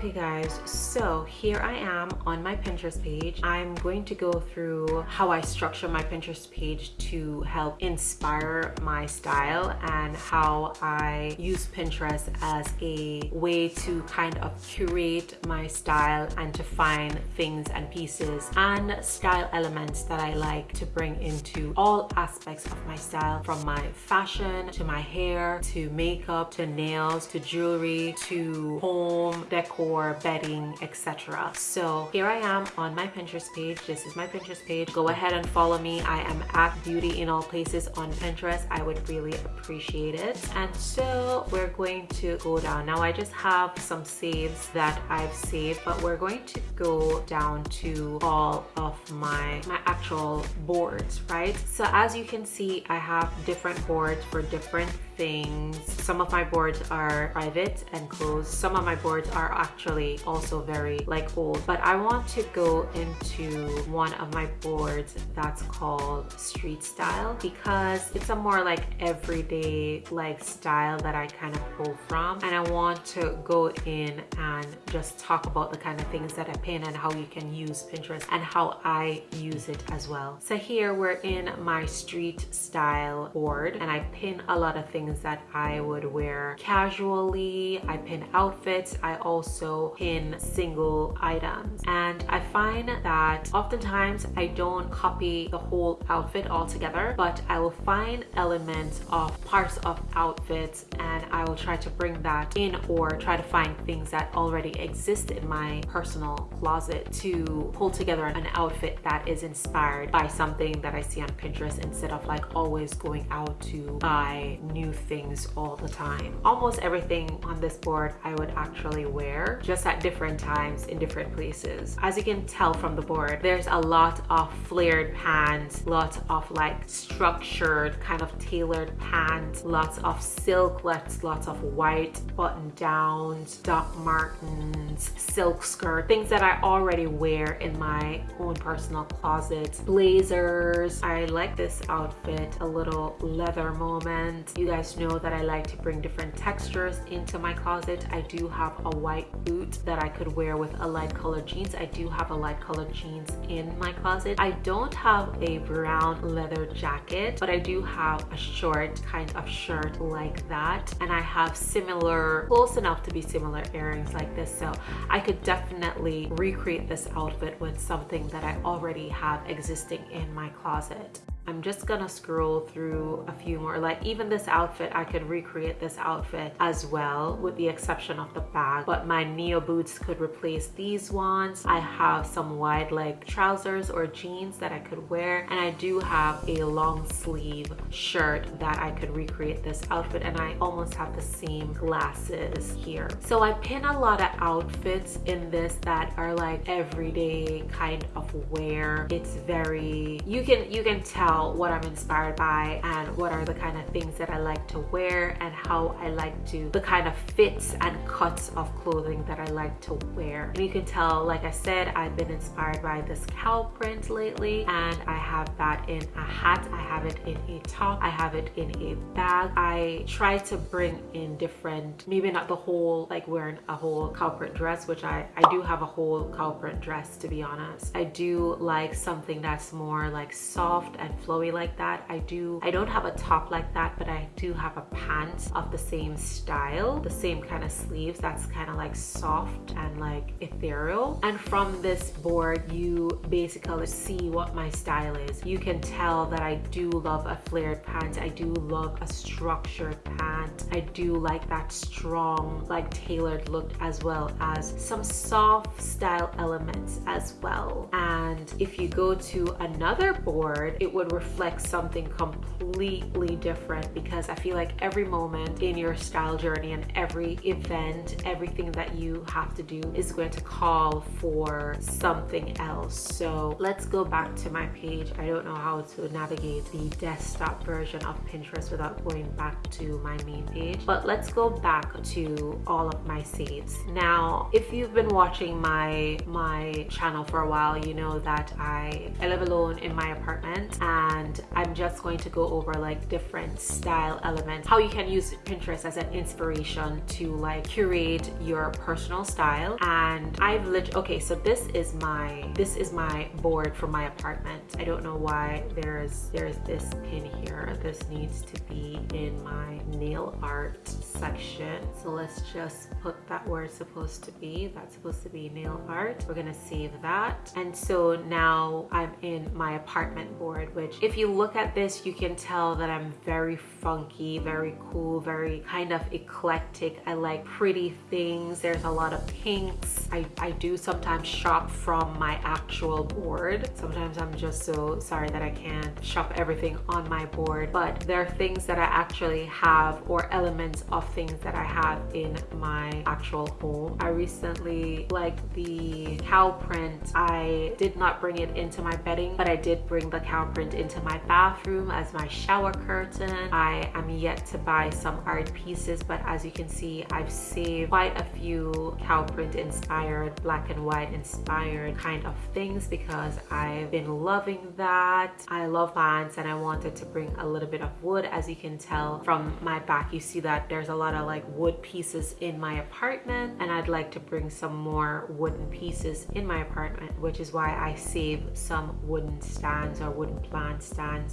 Okay guys, so here I am on my Pinterest page. I'm going to go through how I structure my Pinterest page to help inspire my style and how I use Pinterest as a way to kind of curate my style and to find things and pieces and style elements that I like to bring into all aspects of my style from my fashion to my hair to makeup to nails to jewelry to home decor for bedding, etc. So here I am on my Pinterest page. This is my Pinterest page. Go ahead and follow me. I am at Beauty in All Places on Pinterest. I would really appreciate it. And so we're going to go down. Now I just have some saves that I've saved, but we're going to go down to all of my, my actual boards, right? So as you can see, I have different boards for different things. Some of my boards are private and closed. Some of my boards are actually also very like old, but I want to go into one of my boards that's called street style because it's a more like everyday like style that I kind of pull from. And I want to go in and just talk about the kind of things that I pin and how you can use Pinterest and how I use it as well. So here we're in my street style board and I pin a lot of things that I would wear casually. I pin outfits. I also pin single items. And I find that oftentimes I don't copy the whole outfit altogether, but I will find elements of parts of outfits and I will try to bring that in or try to find things that already exist in my personal closet to pull together an outfit that is inspired by something that I see on Pinterest instead of like always going out to buy new things all the time. Almost everything on this board I would actually wear just at different times in different places. As you can tell from the board, there's a lot of flared pants, lots of like structured kind of tailored pants, lots of silk, lots, lots of white button downs, Doc Martens, silk skirt, things that I already wear in my own personal closet. Blazers. I like this outfit, a little leather moment. You guys know that I like to bring different textures into my closet. I do have a white boot that I could wear with a light colored jeans. I do have a light colored jeans in my closet. I don't have a brown leather jacket, but I do have a short kind of shirt like that. And I have similar, close enough to be similar earrings like this. So I could definitely recreate this outfit with something that I already have existing in my closet. I'm just gonna scroll through a few more. Like even this outfit, I could recreate this outfit as well with the exception of the bag. But my Neo boots could replace these ones. I have some wide leg trousers or jeans that I could wear. And I do have a long sleeve shirt that I could recreate this outfit. And I almost have the same glasses here. So I pin a lot of outfits in this that are like everyday kind of wear. It's very, you can, you can tell what I'm inspired by and what are the kind of things that I like to wear and how I like to, the kind of fits and cuts of clothing that I like to wear. And you can tell, like I said, I've been inspired by this cow print lately and I have that in a hat, I have it in a top, I have it in a bag. I try to bring in different, maybe not the whole, like wearing a whole cow print dress, which I, I do have a whole cow print dress to be honest. I do like something that's more like soft and flowy like that. I do, I don't have a top like that, but I do have a pants of the same style, the same kind of sleeves that's kind of like soft and like ethereal. And from this board, you basically see what my style is. You can tell that I do love a flared pant. I do love a structured pant. I do like that strong, like tailored look as well as some soft style elements as well. And if you go to another board, it would reflect something completely different because I feel like every moment in your style journey and every event, everything that you have to do is going to call for something else. So let's go back to my page. I don't know how to navigate the desktop version of Pinterest without going back to my main page, but let's go back to all of my saves. Now, if you've been watching my, my channel for a while, you know that I, I live alone in my apartment and I'm just going to go over like different style elements, how you can use Pinterest as an inspiration to like curate your personal style. And I've lit okay, so this is my this is my board for my apartment. I don't know why there's there's this pin here. This needs to be in my nail art section. So let's just put that where it's supposed to be. That's supposed to be nail art. We're gonna save that. And so now I'm in my apartment board, which if you look at this, you can tell that I'm very funky, very cool, very kind of eclectic. I like pretty things. There's a lot of pinks. I, I do sometimes shop from my actual board. Sometimes I'm just so sorry that I can't shop everything on my board, but there are things that I actually have or elements of things that I have in my actual home. I recently like the cow print. I did not bring it into my bedding, but I did bring the cow print into my bathroom as my shower curtain. I am yet to buy some art pieces, but as you can see, I've saved quite a few cow print inspired, black and white inspired kind of things because I've been loving that. I love plants and I wanted to bring a little bit of wood. As you can tell from my back, you see that there's a lot of like wood pieces in my apartment and I'd like to bring some more wooden pieces in my apartment, which is why I save some wooden stands or wooden plants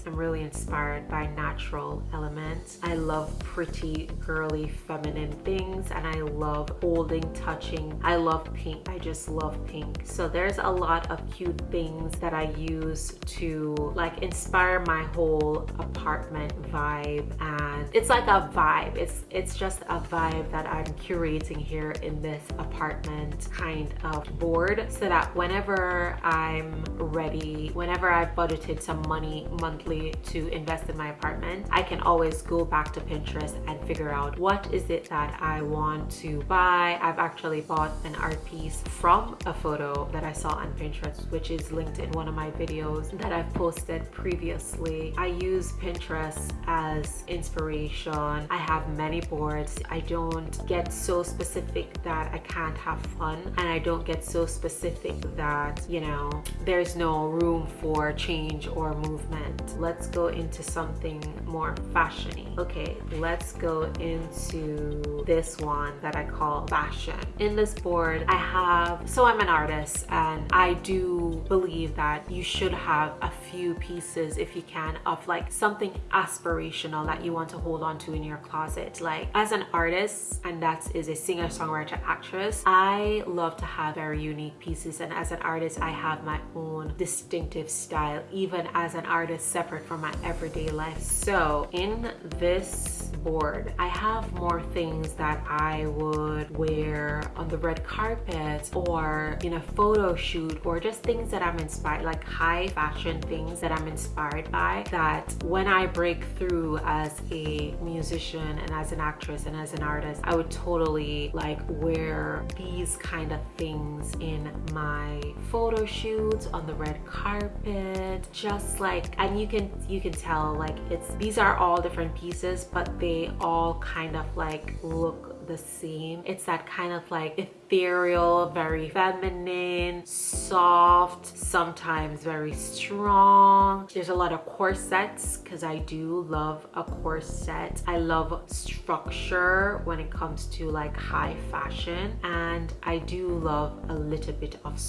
I'm really inspired by natural elements. I love pretty, girly, feminine things and I love holding, touching. I love pink. I just love pink. So there's a lot of cute things that I use to like inspire my whole apartment vibe and it's like a vibe. It's it's just a vibe that I'm curating here in this apartment kind of board so that whenever I'm ready, whenever I've budgeted some money monthly to invest in my apartment, I can always go back to Pinterest and figure out what is it that I want to buy. I've actually bought an art piece from a photo that I saw on Pinterest, which is linked in one of my videos that I've posted previously. I use Pinterest as inspiration. I have many boards. I don't get so specific that I can't have fun and I don't get so specific that, you know, there's no room for change or movement. Let's go into something more fashiony. Okay, let's go into this one that I call fashion. In this board, I have, so I'm an artist and I do believe that you should have a few pieces if you can of like something aspirational that you want to hold on to in your closet. Like as an artist, and that is a singer, songwriter, actress, I love to have very unique pieces. And as an artist, I have my own distinctive style, even as an artist separate from my everyday life. So in this board, I have more things that I would wear on the red carpet or in a photo shoot or just things that I'm inspired, like high fashion things that I'm inspired by that when I break through as a musician and as an actress and as an artist, I would totally like wear these kind of things in my photo shoots on the red carpet, just like, and you can, you can tell like it's, these are all different pieces, but they all kind of like look the same. It's that kind of like ethereal, very feminine, soft, sometimes very strong. There's a lot of corsets because I do love a corset. I love structure when it comes to like high fashion and I do love a little bit of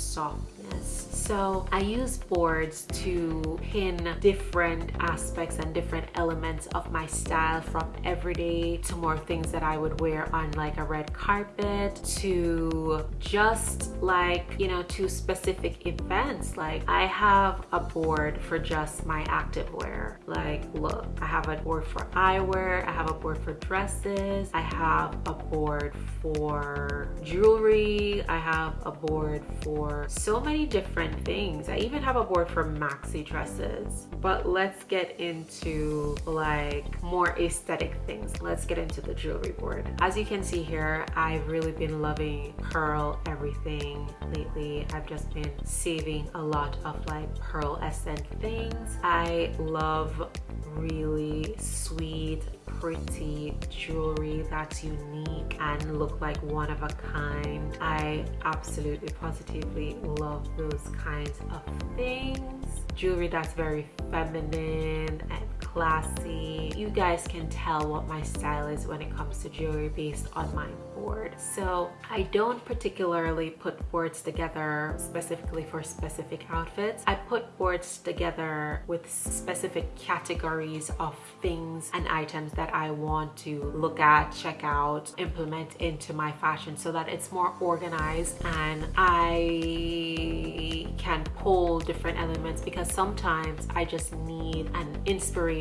So I use boards to pin different aspects and different elements of my style from everyday to more things that I would wear on like a red carpet to just like, you know, to specific events. Like I have a board for just my activewear. Like look, I have a board for eyewear, I have a board for dresses, I have a board for jewelry, I have a board for so many different things. I even have a board for maxi dresses. But let's get into like more aesthetic things. Let's get into the jewelry board. As you can see here, I've really been loving pearl everything lately. I've just been saving a lot of like pearl essence things. I love really sweet pretty jewelry that's unique and look like one of a kind. I absolutely positively love those kinds of things. Jewelry that's very feminine and classy. You guys can tell what my style is when it comes to jewelry based on my board. So I don't particularly put boards together specifically for specific outfits. I put boards together with specific categories of things and items that I want to look at, check out, implement into my fashion so that it's more organized and I can pull different elements because sometimes I just need an inspiration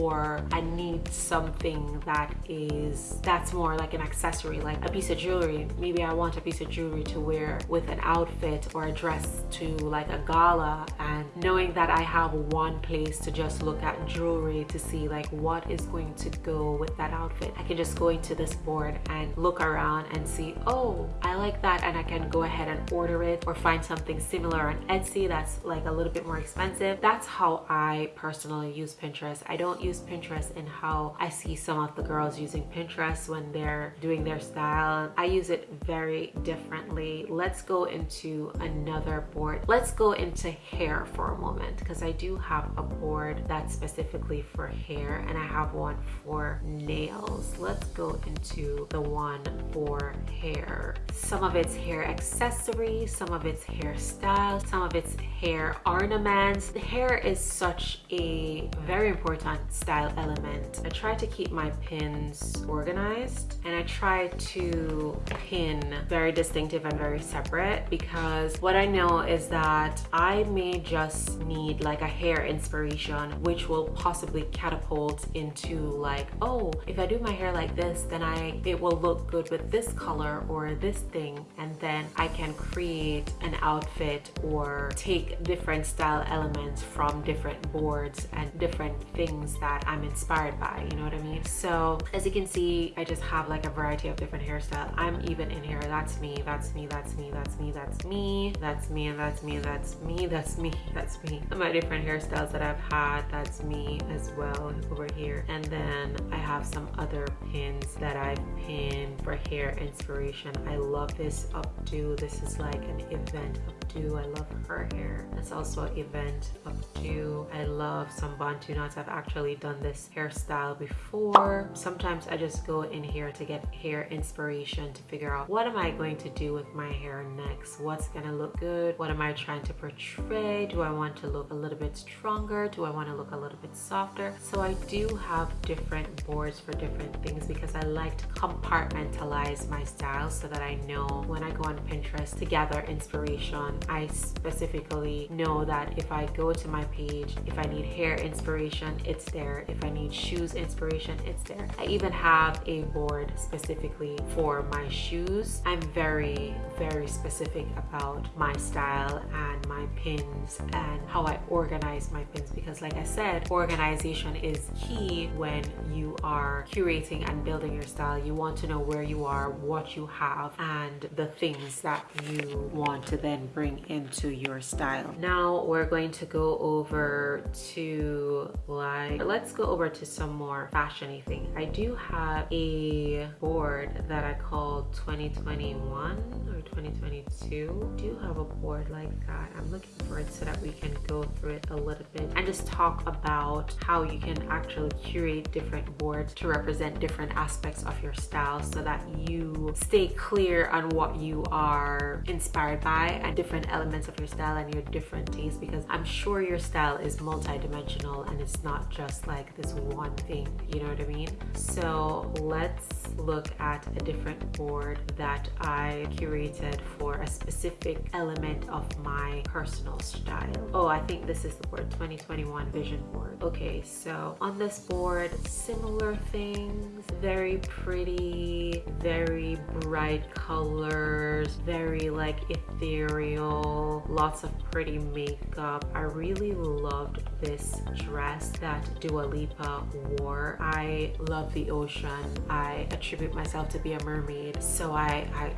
or I need something that is that's more like an accessory like a piece of jewelry. Maybe I want a piece of jewelry to wear with an outfit or a dress to like a gala. And knowing that I have one place to just look at jewelry to see like what is going to go with that outfit I can just go into this board and look around and see oh I like that. And I can go ahead and order it or find something similar on Etsy that's like a little bit more expensive. That's how I personally use Pinterest I don't use Pinterest in how I see some of the girls using Pinterest when they're doing their style. I use it very differently. Let's go into another board. Let's go into hair for a moment because I do have a board that's specifically for hair and I have one for nails. Let's go into the one for hair. Some of it's hair accessories, some of it's hairstyles, some of it's hair ornaments. The hair is such a very important style element. I try to keep my pins organized and I try to pin very distinctive and very separate because what I know is that I may just need like a hair inspiration which will possibly catapult into like oh if I do my hair like this then I it will look good with this color or this thing and then I can create an outfit or take different style elements from different boards and different things that I'm inspired by you know what I mean? So as you can see I just have like a variety of different hairstyles. I'm even in here that's me that's me that's me that's me that's me that's me and that's me that's me that's me that's me. My different hairstyles that I've had that's me as well over here. And then I have some other pins that I've pinned for hair inspiration. I love this updo. This is like an event updo. I love her hair. That's also an event updo. I love some bantu knots I've actually done this hairstyle before. Sometimes I just go in here to get hair inspiration to figure out what am I going to do with my hair next? What's gonna look good? What am I trying to portray? Do I want to look a little bit stronger? Do I want to look a little bit softer? So I do have different boards for different things because I like to compartmentalize my style so that I know when I go on Pinterest to gather inspiration. I specifically know that if I go to my page if I need hair inspiration it's there. If I need shoes inspiration it's there. I even have a board specifically for my shoes. I'm very very specific about my style and my pins and how I organize my pins because like I said organization is key when you are curating and building your style. You want to know where you are what you have and the things that you want to then bring into your style. Now we're going to go over to like let's go over to some more fashiony thing. I do have a board that I call 2021 or 2022 I do have a board like that? I'm looking for it so that we can go through it a little bit and just talk about how you can actually curate different boards to represent different aspects of your style so that you stay clear on what you are inspired by and different elements of your style and your different tastes because I'm sure your style is multi-dimensional and it's not just like this one thing you know what I mean? So let's look at a different board that I curated for a specific element of my personal style. Oh I think this is the board 2021 vision board. Okay so on this board similar things very pretty very bright colors very like ethereal lots of pretty makeup. I really loved this dress that Dua Lipa wore. I love the ocean. I attribute myself to be a mermaid so I, I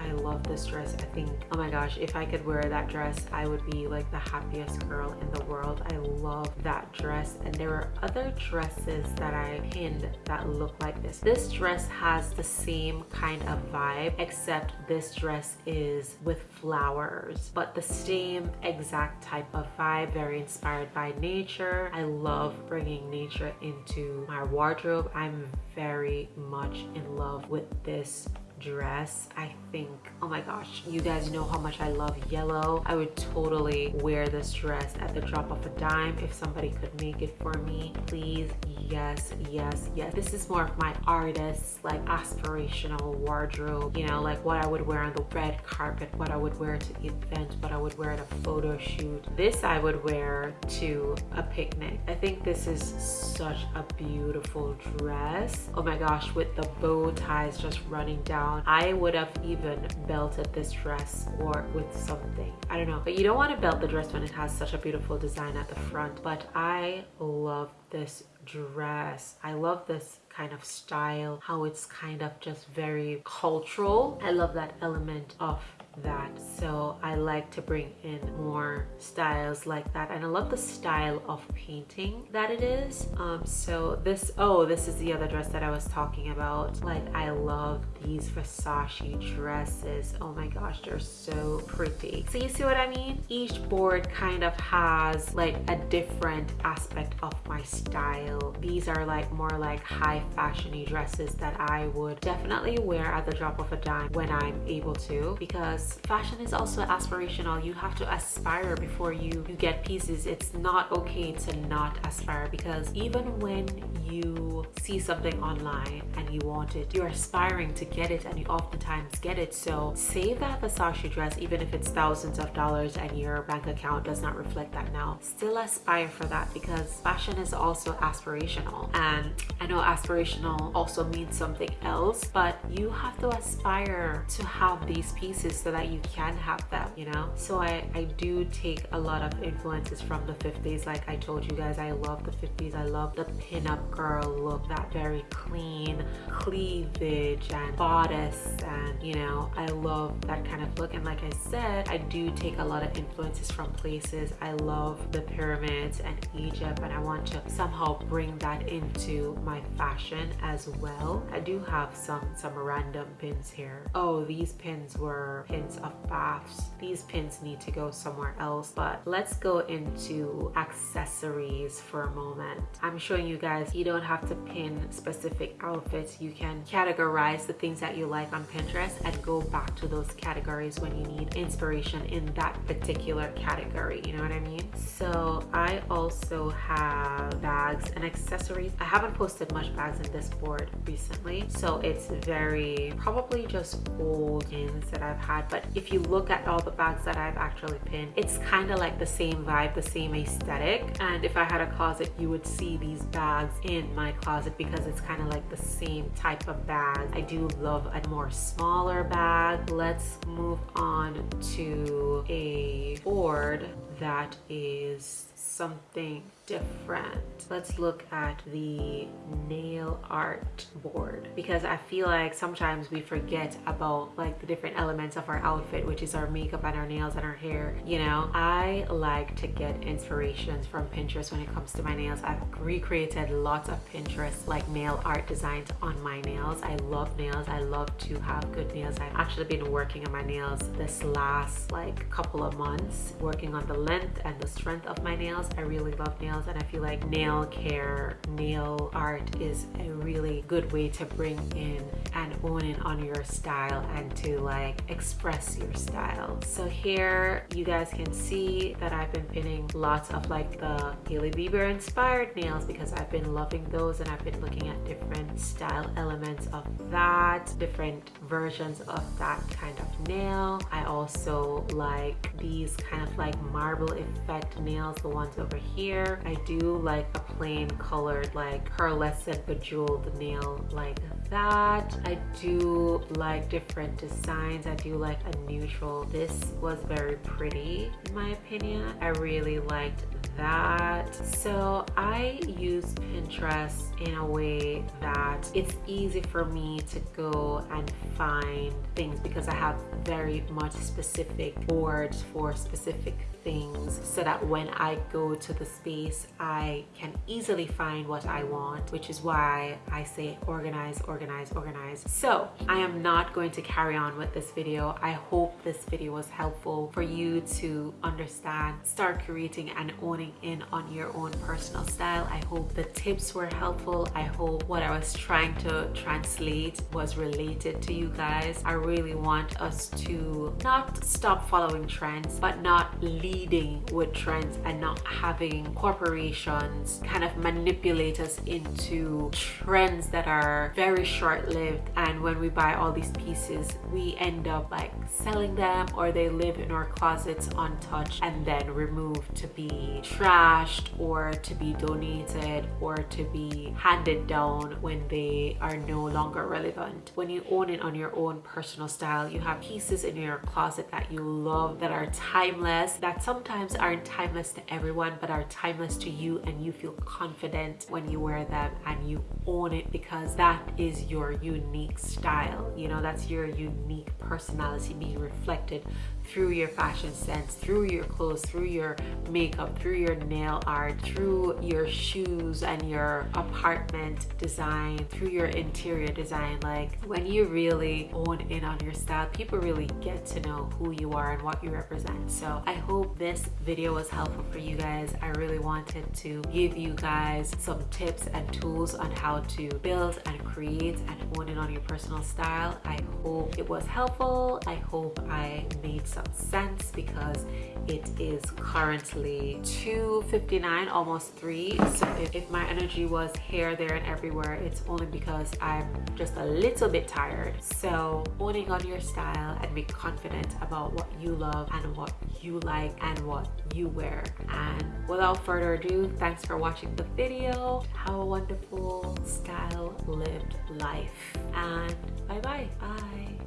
I love this dress. I think, oh my gosh, if I could wear that dress, I would be like the happiest girl in the world. I love that dress. And there are other dresses that I pinned that look like this. This dress has the same kind of vibe, except this dress is with flowers, but the same exact type of vibe, very inspired by nature. I love bringing nature into my wardrobe. I'm very much in love with this dress i think oh my gosh you guys know how much i love yellow. I would totally wear this dress at the drop of a dime if somebody could make it for me. Please yes yes yes. This is more of my artist like aspirational wardrobe you know like what i would wear on the red carpet what i would wear to the event what i would wear at a photo shoot. This i would wear to a picnic. I think this is such a beautiful dress. Oh my gosh with the bow ties just running down down. I would have even belted this dress or with something. I don't know. But you don't want to belt the dress when it has such a beautiful design at the front. But I love this dress. I love this kind of style, how it's kind of just very cultural. I love that element of that so I like to bring in more styles like that and I love the style of painting that it is um so this oh this is the other dress that I was talking about like I love these Versace dresses. Oh my gosh, they're so pretty. So you see what I mean? Each board kind of has like a different aspect of my style. These are like more like high fashiony dresses that I would definitely wear at the drop of a dime when I'm able to because fashion is also aspirational. You have to aspire before you, you get pieces. It's not okay to not aspire because even when you see something online and you want it, you're aspiring to get it and you oftentimes get it. So save that Versace dress even if it's thousands of dollars and your bank account does not reflect that now. Still aspire for that because fashion is also aspirational. And I know aspirational also means something else, but you have to aspire to have these pieces so that you can have them, you know? So I, I do take a lot of influences from the 50s. Like I told you guys, I love the 50s. I love the pin-up girl look, that very clean cleavage and bodice and you know, I love that kind of look. And like I said, I do take a lot of influences from places. I love the pyramids and Egypt and I want to somehow bring that into my fashion as well. I do have some, some random pins here. Oh, these pins were pins of baths. These pins need to go somewhere else, but let's go into accessories for a moment. I'm showing you guys, you don't have to pin specific outfits. You can categorize the things that you like on Pinterest and go back to those categories when you need inspiration in that particular category. You know what I mean? So I also have bags and accessories. I haven't posted much bags in this board recently. So it's very, probably just old pins that I've had. But if you look at all the bags that I've actually pinned, it's kind of like the same vibe, the same aesthetic. And if I had a closet, you would see these bags in my closet because it's kind of like the same type of bag. I do love a more smaller bag. Let's move on to a board that is something different. Let's look at the nail art board because I feel like sometimes we forget about like the different elements of our outfit, which is our makeup and our nails and our hair. You know, I like to get inspirations from Pinterest when it comes to my nails. I've recreated lots of Pinterest like nail art designs on my nails. I love nails. I love to have good nails. I've actually been working on my nails this last like couple of months, working on the length and the strength of my nails. I really love nails nails and I feel like nail care, nail art is a really good way to bring in and own in on your style and to like express your style. So here you guys can see that I've been pinning lots of like the Hailey Bieber inspired nails because I've been loving those and I've been looking at different style elements of that, different versions of that kind of nail. I also like these kind of like marble effect nails, the ones over here. I do like a plain colored like pearlescent bejeweled nail like that. I do like different designs. I do like a neutral. This was very pretty in my opinion. I really liked that. So I use Pinterest in a way that it's easy for me to go and find things because I have very much specific boards for specific things so that when I go to the space I can easily find what I want which is why I say organize organize organize. So I am not going to carry on with this video. I hope this video was helpful for you to understand start creating and owning in on your own personal style. I hope the tips were helpful. I hope what I was trying to translate was related to you guys. I really want us to not stop following trends but not leave leading with trends and not having corporations kind of manipulate us into trends that are very short-lived and when we buy all these pieces we end up like selling them or they live in our closets untouched and then removed to be trashed or to be donated or to be handed down when they are no longer relevant. When you own it on your own personal style, you have pieces in your closet that you love that are timeless, that sometimes aren't timeless to everyone but are timeless to you and you feel confident when you wear them and you own it because that is your unique style. You know that's your unique personality being reflected through your fashion sense, through your clothes, through your makeup, through your nail art, through your shoes and your apartment design, through your interior design. Like when you really own in on your style, people really get to know who you are and what you represent. So I hope this video was helpful for you guys. I really wanted to give you guys some tips and tools on how to build and create and own in on your personal style. I hope it was helpful. I hope I made some some sense because it is currently 2.59 almost 3 so if, if my energy was here there and everywhere it's only because I'm just a little bit tired. So owning on your style and be confident about what you love and what you like and what you wear. And without further ado thanks for watching the video. Have a wonderful style lived life. And bye bye bye